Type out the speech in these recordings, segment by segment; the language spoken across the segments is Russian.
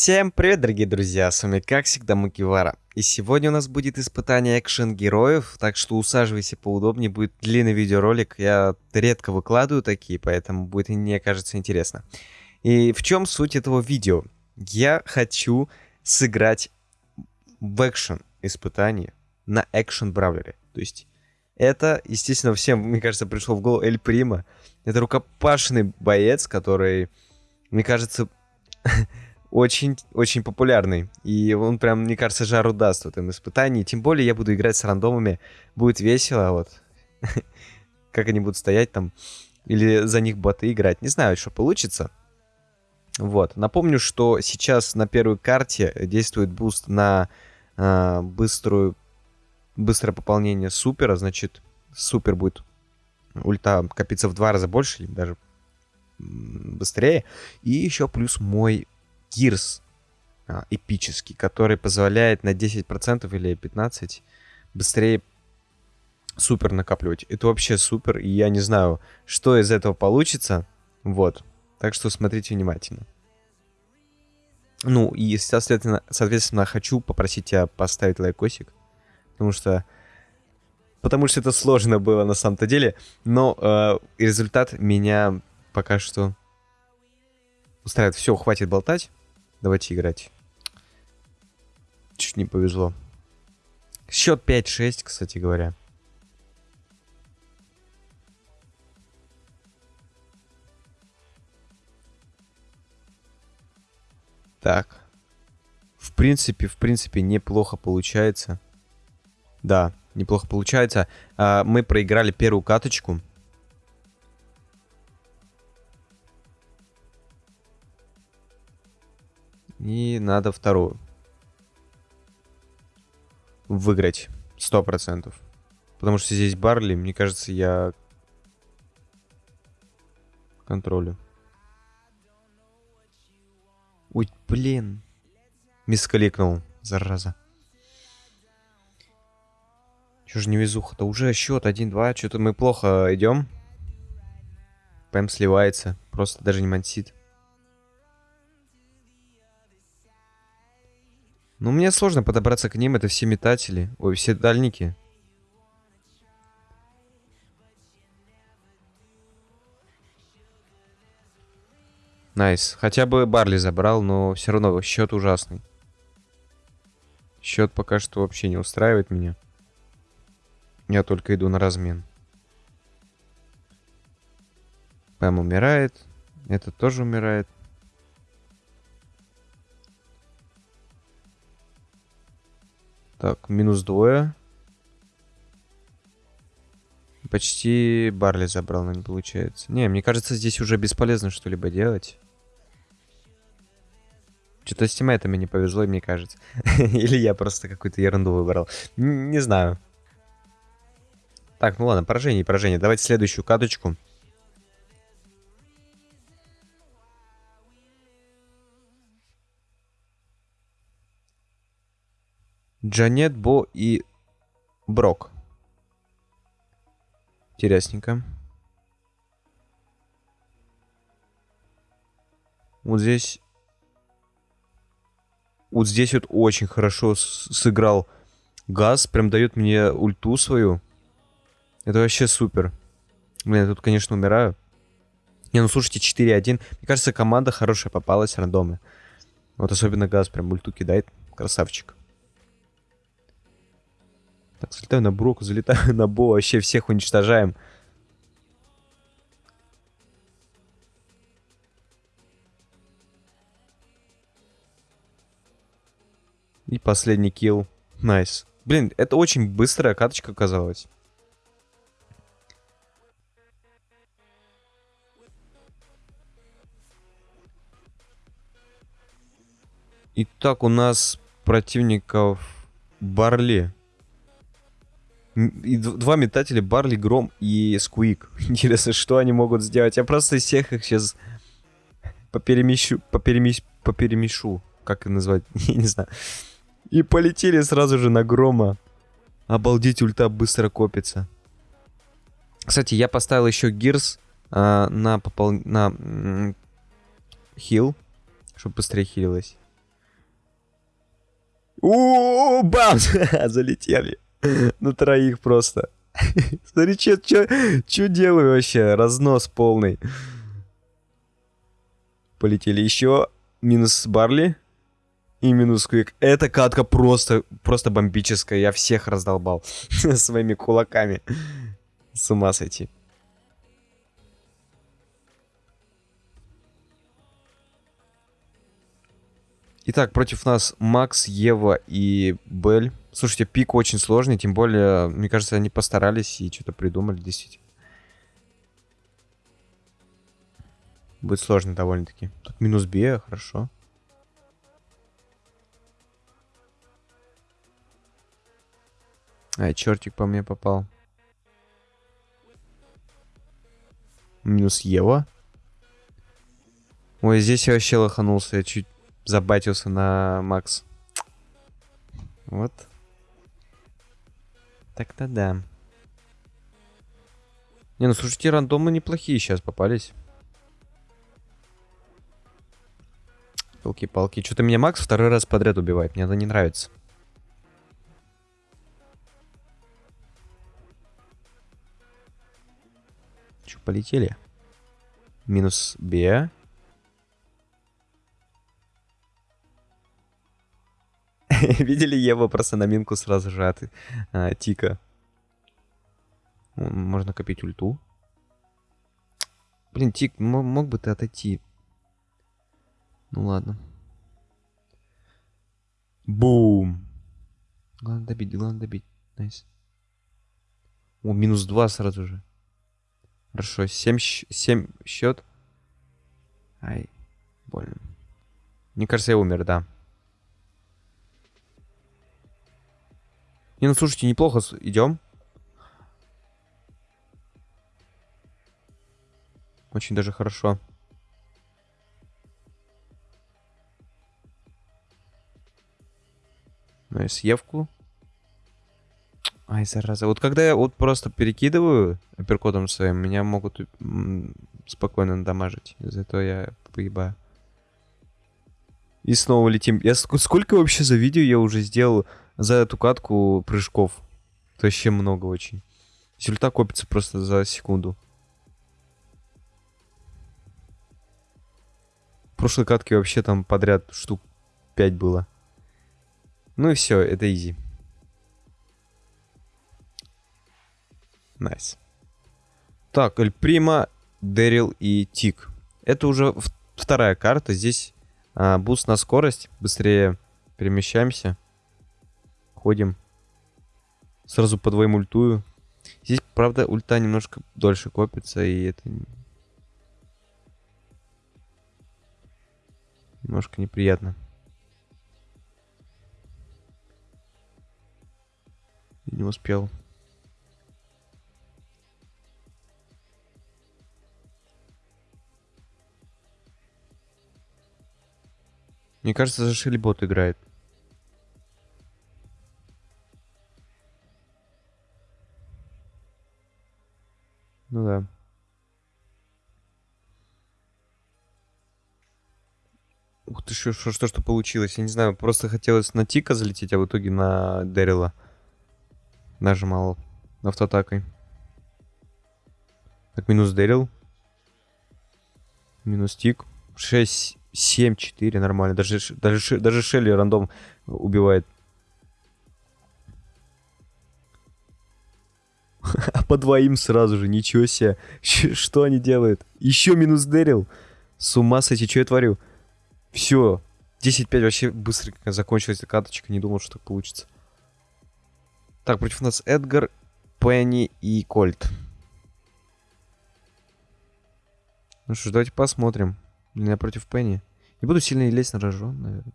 Всем привет, дорогие друзья, с вами как всегда Макивара. И сегодня у нас будет испытание экшен героев, так что усаживайся поудобнее, будет длинный видеоролик. Я редко выкладываю такие, поэтому будет, мне кажется, интересно. И в чем суть этого видео? Я хочу сыграть в экшен испытание на экшен бравлере. То есть это, естественно, всем, мне кажется, пришло в голову Эль Прима. Это рукопашный боец, который, мне кажется, очень, очень популярный. И он прям, мне кажется, жару даст в этом испытании. Тем более я буду играть с рандомами. Будет весело, вот. Как они будут стоять там. Или за них боты играть. Не знаю, что получится. Вот. Напомню, что сейчас на первой карте действует буст на э, быструю, быстрое пополнение супера. Значит, супер будет ульта копиться в два раза больше, или даже быстрее. И еще плюс мой Gears а, эпический, который позволяет на 10% или 15% быстрее супер накапливать. Это вообще супер, и я не знаю, что из этого получится. Вот. Так что смотрите внимательно. Ну, и, соответственно, соответственно, хочу попросить тебя поставить лайкосик. Потому что... Потому что это сложно было на самом-то деле. Но э, результат меня пока что устраивает. Все, хватит болтать. Давайте играть. Чуть не повезло. Счет 5-6, кстати говоря. Так. В принципе, в принципе, неплохо получается. Да, неплохо получается. А, мы проиграли первую каточку. И надо вторую. Выиграть. Сто процентов. Потому что здесь Барли, мне кажется, я контролю. Ой, блин. Мискликнул, зараза. Чё же не везуха-то? Уже счет 1-2. Что-то мы плохо идем. Пэм сливается. Просто даже не мансит. Ну, мне сложно подобраться к ним, это все метатели. Ой, все дальники. Nice. Хотя бы Барли забрал, но все равно счет ужасный. Счет пока что вообще не устраивает меня. Я только иду на размен. Пэм умирает. Этот тоже умирает. Так, минус двое. Почти Барли забрал, но не получается. Не, мне кажется, здесь уже бесполезно что-либо делать. Что-то с тиммейтами не повезло, мне кажется. Или я просто какую-то ерунду выбрал. Н не знаю. Так, ну ладно, поражение поражение. Давайте следующую каточку. Джанет, Бо и Брок. Интересненько. Вот здесь... Вот здесь вот очень хорошо сыграл Газ. Прям дает мне ульту свою. Это вообще супер. Блин, я тут, конечно, умираю. Не, ну слушайте, 4-1. Мне кажется, команда хорошая попалась, рандомы. Вот особенно Газ прям ульту кидает. Красавчик. Так, залетаю на Броку, залетаю на Бо, вообще всех уничтожаем. И последний kill. Nice. Блин, это очень быстрая каточка оказалась. Итак, у нас противников Барли. И два метателя, Барли, Гром и Сквик. Интересно, что они могут сделать? Я просто из всех их сейчас поперемещу, поперемещу, поперемешу. Как это назвать? Я не знаю. И полетели сразу же на Грома. Обалдеть, ульта быстро копится. Кстати, я поставил еще Гирс а, на попол... на хил, чтобы быстрее хилилось. У, бам! Залетели. На троих просто. Смотри, что делаю вообще? Разнос полный. Полетели еще. Минус Барли. И минус Квик. Эта катка просто, просто бомбическая. Я всех раздолбал своими кулаками. С ума сойти. Итак, против нас Макс, Ева и Бель. Слушайте, пик очень сложный, тем более, мне кажется, они постарались и что-то придумали, действительно. Будет сложно довольно-таки. Так, минус Б, хорошо. Ай, чертик по мне попал. Минус Ева. Ой, здесь я вообще лоханулся. Я чуть забатился на Макс. Вот. Так-то да. Не, ну слушайте, рандомы неплохие сейчас попались. Палки-палки. Что-то меня Макс второй раз подряд убивает. Мне это не нравится. Че, полетели? Минус Б. Видели Ева просто на минку сразу же а, Тика. Можно копить ульту. Блин, Тик, мог бы ты отойти? Ну ладно. Бум. Главное добить, главное добить. Nice. О, минус 2 сразу же. Хорошо, 7, 7 счет. Ай, больно. Мне кажется, я умер, да. Не, ну слушайте, неплохо идем. Очень даже хорошо. Ну и съевку. Ай, зараза. Вот когда я вот просто перекидываю апперкотом своим, меня могут спокойно надамажить. Из-за этого я поебаю. И снова летим. Я сколько вообще за видео я уже сделал за эту катку прыжков? Это вообще много очень. Ульта копится просто за секунду. В прошлой катке вообще там подряд штук 5 было. Ну и все, это easy. Nice. Nice. Так, Эль Прима, Дэрил и Тик. Это уже вторая карта. Здесь а, буст на скорость. Быстрее перемещаемся. Ходим. Сразу по двоим ультую. Здесь, правда, ульта немножко дольше копится, и это немножко неприятно. Не успел. Мне кажется, зашили бот играет. Что, что, что получилось? Я не знаю, просто хотелось на Тика залететь, а в итоге на Дэрила. Нажимал автоатакой. Так, минус Дэрил. Минус Тик. 6, 7, 4, нормально. Даже, даже, даже Шелли рандом убивает. А по двоим сразу же, ничего себе. Что они делают? Еще минус Дэрил. С ума сойти, что я творю? Все. 10-5 вообще быстро закончилась эта каточка. Не думал, что так получится. Так, против нас Эдгар, Пенни и Кольт. Ну что ж, давайте посмотрим. Я против Пенни. Не буду сильно лезть на рожон, наверное.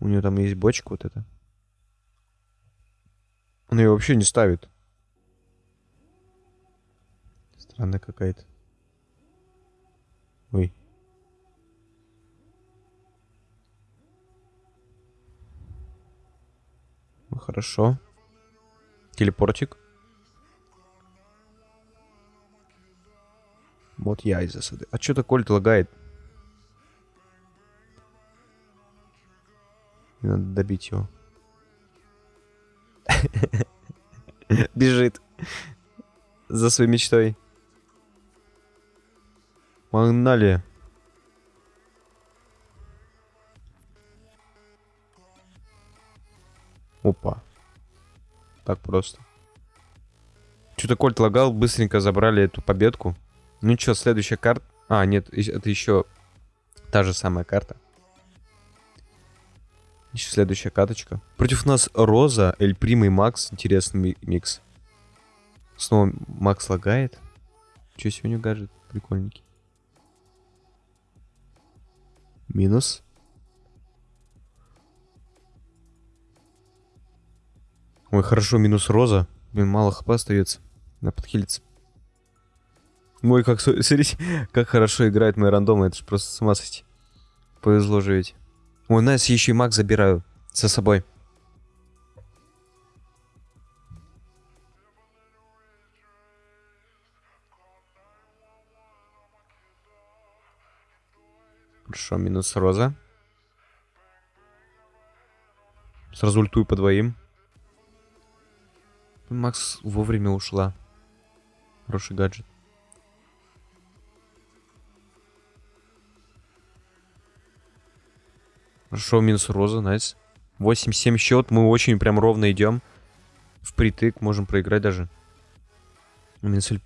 У нее там есть бочка вот эта. Он ее вообще не ставит. Странная какая-то. Ой. Хорошо. Телепортик. Вот я из засады. А что-то Кольт лагает. Надо добить его. Бежит. За своей мечтой. Погнали. Опа. Так просто. Что-то Кольт лагал, быстренько забрали эту победку. Ну что, следующая карта... А, нет, это еще та же самая карта. Еще следующая каточка. Против нас Роза, Эль Прима и Макс. Интересный микс. Снова Макс лагает. Что сегодня гаджет? Прикольненький. Минус. Ой, хорошо, минус Роза. Блин, мало хп остается. Надо подхилиться. Ой, как, смотрите, как хорошо играет мои рандомы. Это же просто с ума сойти. Повезло же ведь. Ой, Nice, еще и маг забираю со собой. Хорошо, минус Роза. Сразу ультую по двоим. Макс вовремя ушла. Хороший гаджет. Хорошо, минус роза, найс. 8-7 счет, мы очень прям ровно идем. Впритык, можем проиграть даже. Минус Эль.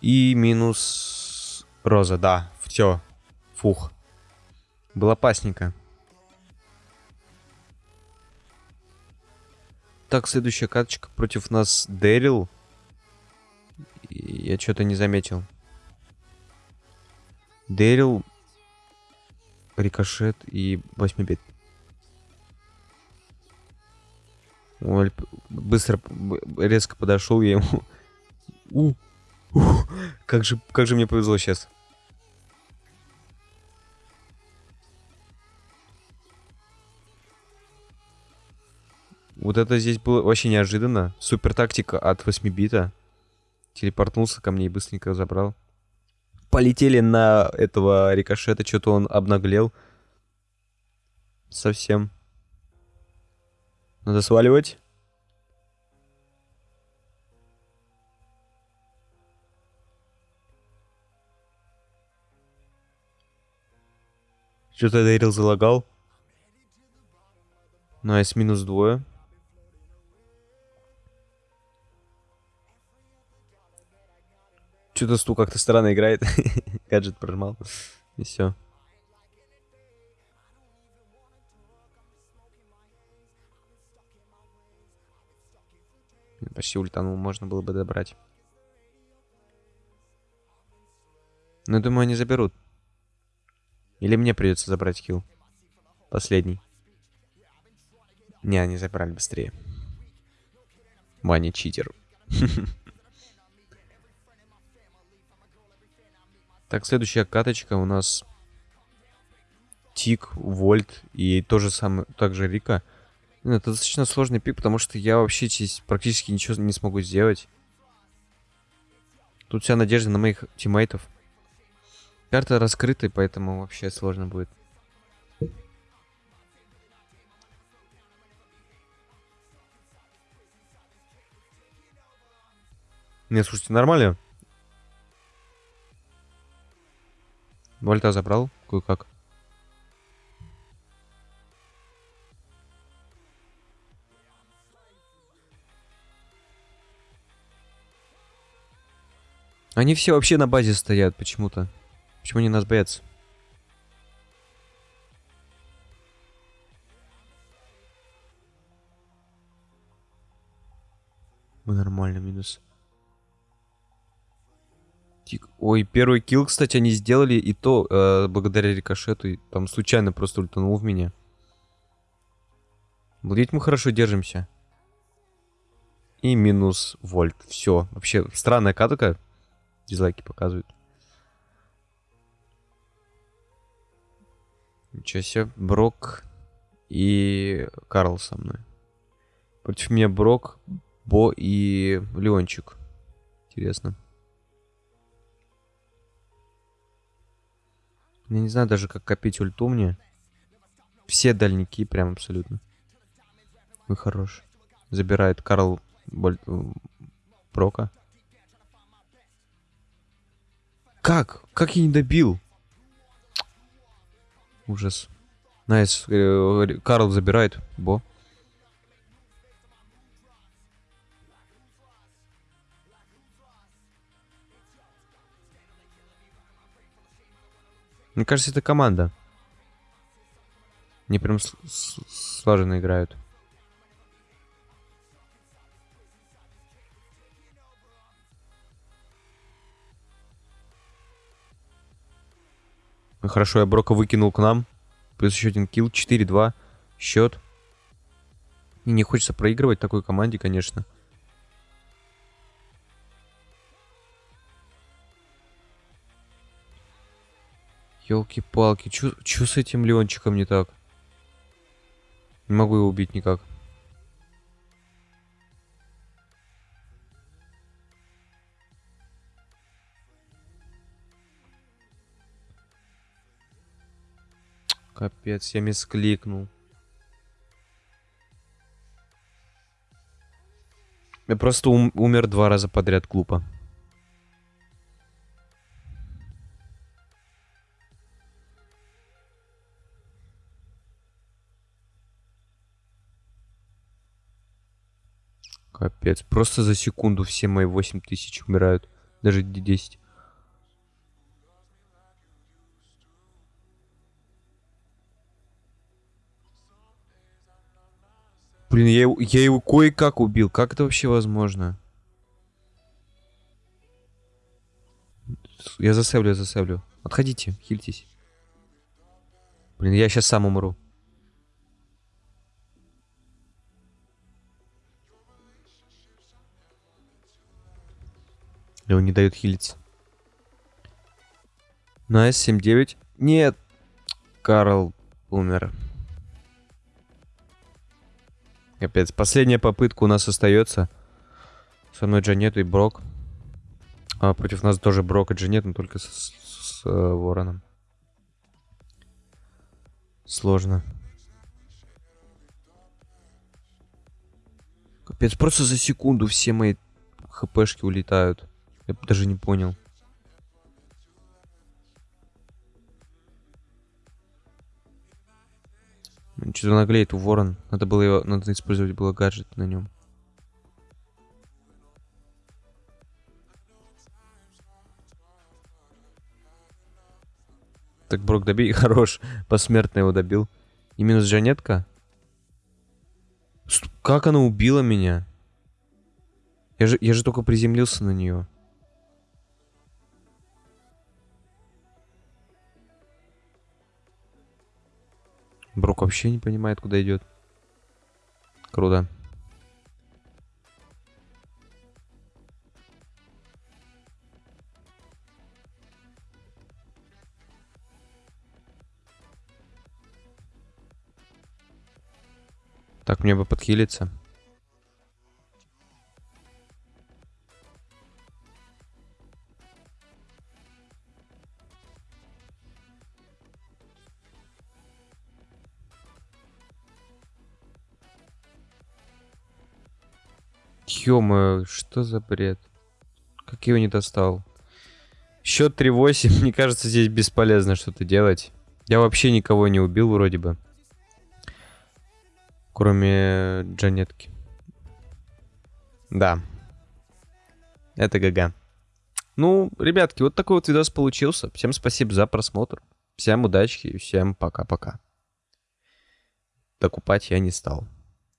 И минус роза, да, все. Фух. Было опасненько. Так, следующая карточка против нас Дэрил. Я что-то не заметил. Дэрил, Рикошет и 8 бит. Ой, быстро, резко подошел я ему. У, у, как же, как же мне повезло сейчас. Вот это здесь было вообще неожиданно. Супер тактика от 8 бита. Телепортнулся ко мне и быстренько забрал. Полетели на этого рикошета, что-то он обнаглел. Совсем. Надо сваливать. Что-то Дэрил залагал. Nice, минус двое. Что-то Сту как-то странно играет. Гаджет прожмал. И все. Почти ультанул, можно было бы добрать. Но думаю, они заберут. Или мне придется забрать килл. Последний. Не, они забрали быстрее. Ваня читер. Так, следующая каточка у нас Тик, Вольт и то же самое, также Рика. Ну, это достаточно сложный пик, потому что я вообще здесь практически ничего не смогу сделать. Тут вся надежда на моих тиммейтов. Карта раскрыта, поэтому вообще сложно будет. Не, слушайте, нормально. Вольта забрал? Кое-как. Они все вообще на базе стоят почему-то. Почему они нас боятся? Мы нормально, минус. Тик. Ой, первый килл, кстати, они сделали, и то э, благодаря рикошету. И там случайно просто ультанул в меня. Владеть мы хорошо держимся. И минус вольт. Все. Вообще, странная катка. Дизлайки показывают. Ничего себе. Брок и Карл со мной. Против меня Брок, Бо и Леончик. Интересно. Я не знаю даже, как копить ульту мне. Все дальники прям абсолютно. Вы хорош. Забирает Карл Боль... э, Прока. Как? Как я не добил? Ужас. Nice. Э, Карл забирает. Бо. Мне кажется, это команда. Они прям слаженно играют. Ну, хорошо, я Брока выкинул к нам. Плюс еще один килл. 4-2. Счет. И не хочется проигрывать такой команде, конечно. Елки-палки, чё с этим Леончиком не так? Не могу его убить никак. Капец, я мискликнул. Я просто ум умер два раза подряд глупо. Капец, просто за секунду все мои 8000 умирают. Даже 10. Блин, я, его, я его кое-как убил. Как это вообще возможно? Я засевлю, я засевлю. Отходите, хильтесь. Блин, я сейчас сам умру. Он не дает хилиться. Nice, 7-9. Нет. Карл умер. Капец. Последняя попытка у нас остается. Со мной Джанет и Брок. А против нас тоже Брок и Джанет, но только с, с, с э, Вороном. Сложно. Капец, просто за секунду все мои хпшки улетают. Я даже не понял. Что-то наглеет у ворон. Надо было его, надо использовать было гаджет на нем. Так, Брок, добей. Хорош. Посмертно его добил. И минус Жанетка. Как она убила меня? Я же, я же только приземлился на нее. Брок вообще не понимает, куда идет. Круто. Так, мне бы подхилиться. Ё что за бред? Как его не достал? Счет 3-8. Мне кажется, здесь бесполезно что-то делать. Я вообще никого не убил вроде бы. Кроме Джанетки. Да. Это ГГ. Ну, ребятки, вот такой вот видос получился. Всем спасибо за просмотр. Всем удачи и всем пока-пока. Докупать я не стал.